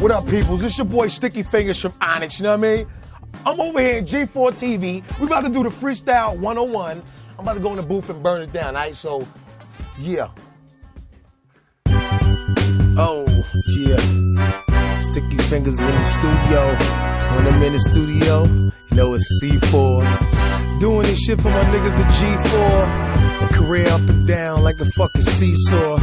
What up, peoples? It's your boy Sticky Fingers from Onyx, you know what I mean? I'm over here at G4 TV. We about to do the Freestyle 101. I'm about to go in the booth and burn it down, all right? So, yeah. Oh, yeah. Sticky fingers in the studio. When I'm in the studio, you know it's C4. Doing this shit for my niggas the G4. A career up and down like a fucking seesaw.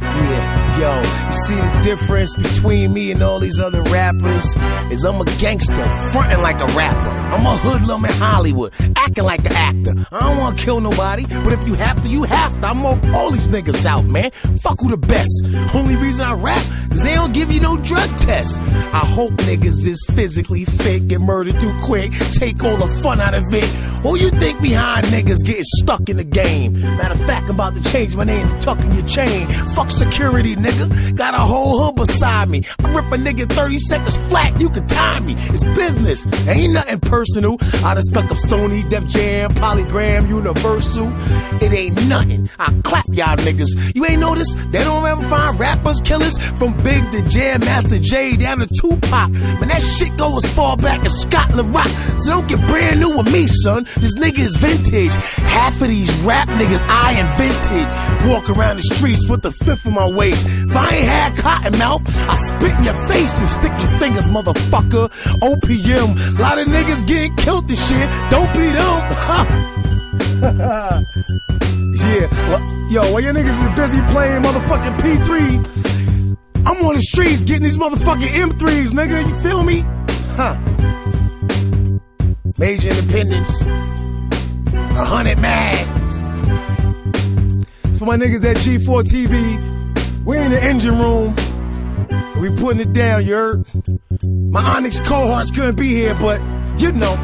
Yeah, yo, you see the difference between me and all these other rappers? Is I'm a gangster, fronting like a rapper. I'm a hoodlum in Hollywood, acting like an actor. I don't wanna kill nobody, but if you have to, you have to. I'm all these niggas out, man. Fuck who the best. Only reason I rap, cause they don't give you no drug tests. I hope niggas is physically fit, get murdered too quick, take all the fun out of it. Who you think behind niggas getting stuck in the game? Matter of fact, I'm about to change my name to tucking your chain. Fuck security, nigga. Got a whole hood beside me. I rip a nigga 30 seconds flat, you can time me. It's business, ain't nothing personal. I done stuck up Sony, Def Jam, Polygram, Universal. It ain't nothing. I clap y'all niggas. You ain't noticed they don't ever find rappers, killers from Big to Jam, Master Jay down to Tupac. Man, that shit go as far back as Scott La Rock. So don't get brand new with me, son. This nigga is vintage. Half of these rap niggas I invented. Walk around the streets with the fifth of my waist. If I ain't had cotton mouth, I spit in your face and sticky fingers, motherfucker. OPM. a Lot of niggas getting killed this shit. Don't be them. yeah. Well, yo, while your niggas is busy playing motherfucking P3, I'm on the streets getting these motherfucking M3s, nigga. You feel me? Huh. Major Independence. A hundred mad. For my niggas at G4 TV, we in the engine room. We putting it down, you heard? My Onyx cohorts couldn't be here, but you know,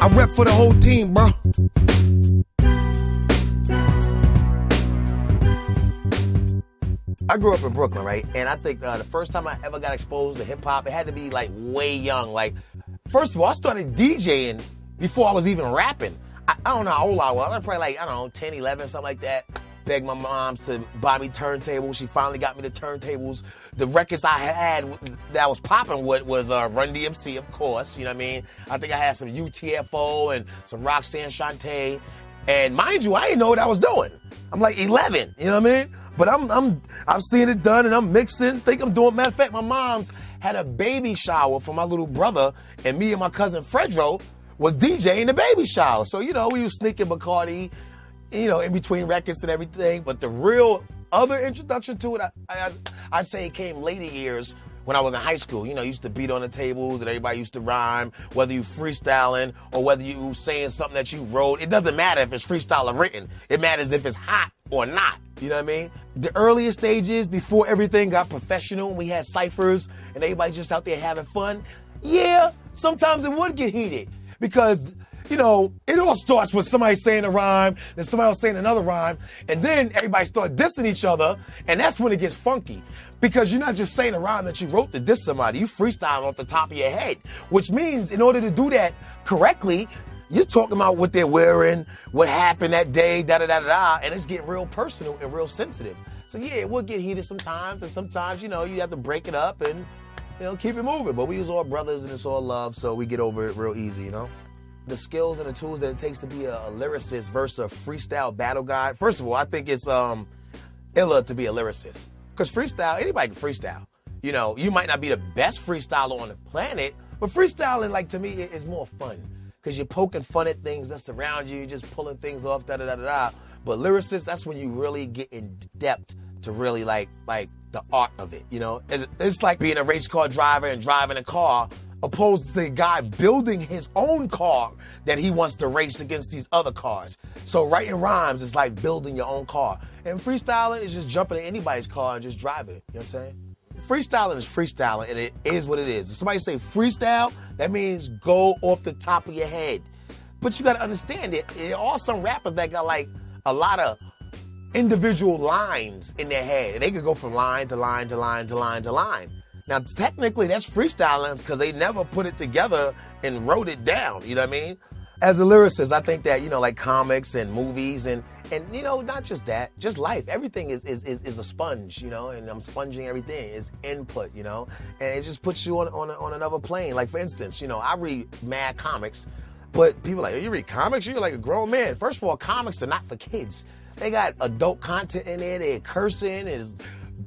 I rep for the whole team, bro. I grew up in Brooklyn, right? And I think uh, the first time I ever got exposed to hip hop, it had to be like way young. Like, first of all, I started DJing before I was even rapping. I, I don't know how old I was. I was probably like, I don't know, 10, 11, something like that. Begged my moms to buy me turntables. She finally got me the turntables. The records I had that was popping with was uh, Run DMC, of course. You know what I mean? I think I had some UTFO and some Roxanne Shante. And mind you, I didn't know what I was doing. I'm like 11, you know what I mean? But I'm, I'm, I'm seeing it done and I'm mixing. Think I'm doing. Matter of fact, my mom's had a baby shower for my little brother, and me and my cousin Fredro was DJing the baby shower. So you know, we was sneaking Bacardi, you know, in between records and everything. But the real other introduction to it, I, I, I say it came later years when I was in high school. You know, used to beat on the tables and everybody used to rhyme, whether you freestyling or whether you saying something that you wrote. It doesn't matter if it's freestyle or written. It matters if it's hot or not. You know what I mean? The earliest stages before everything got professional and we had ciphers and everybody just out there having fun. Yeah, sometimes it would get heated because you know, it all starts with somebody saying a rhyme, then somebody else saying another rhyme, and then everybody start dissing each other, and that's when it gets funky. Because you're not just saying a rhyme that you wrote to diss somebody, you freestyle off the top of your head. Which means in order to do that correctly, you're talking about what they're wearing, what happened that day, da da da da, and it's getting real personal and real sensitive. So yeah, it will get heated sometimes, and sometimes, you know, you have to break it up and, you know, keep it moving. But we was all brothers and it's all love, so we get over it real easy, you know? The skills and the tools that it takes to be a, a lyricist versus a freestyle battle guy. First of all, I think it's um illa to be a lyricist because freestyle anybody can freestyle. You know, you might not be the best freestyler on the planet, but freestyling, like to me, is more fun because you're poking fun at things that surround you, you're just pulling things off, da da da da. But lyricist, that's when you really get in depth to really like like the art of it. You know, it's, it's like being a race car driver and driving a car opposed to the guy building his own car that he wants to race against these other cars. So writing rhymes is like building your own car. And freestyling is just jumping in anybody's car and just driving it. You know what I'm saying? Freestyling is freestyling and it is what it is. If somebody say freestyle, that means go off the top of your head. But you gotta understand it. There are some rappers that got like a lot of individual lines in their head. And they could go from line to line to line to line to line. Now, technically, that's freestyling because they never put it together and wrote it down. You know what I mean? as a lyricist, I think that, you know, like comics and movies and, and you know, not just that, just life. Everything is, is, is, is a sponge, you know, and I'm sponging everything. It's input, you know, and it just puts you on, on, on another plane. Like, for instance, you know, I read mad comics, but people are like, oh, you read comics? You're like a grown man. First of all, comics are not for kids. They got adult content in there. They're cursing. There's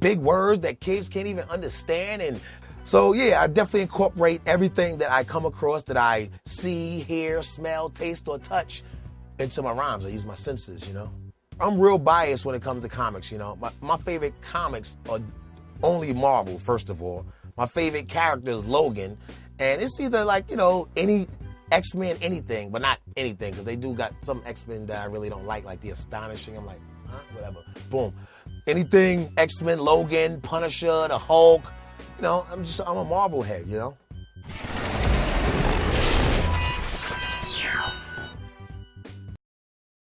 big words that kids can't even understand. And so, yeah, I definitely incorporate everything that I come across that I see, hear, smell, taste, or touch into my rhymes. I use my senses, you know. I'm real biased when it comes to comics, you know. My, my favorite comics are only Marvel, first of all. My favorite character is Logan. And it's either like, you know, any X Men anything, but not anything, because they do got some X Men that I really don't like, like the Astonishing. I'm like, huh, whatever. Boom. Anything X Men, Logan, Punisher, the Hulk. You know, I'm just I'm a Marvel head. You know.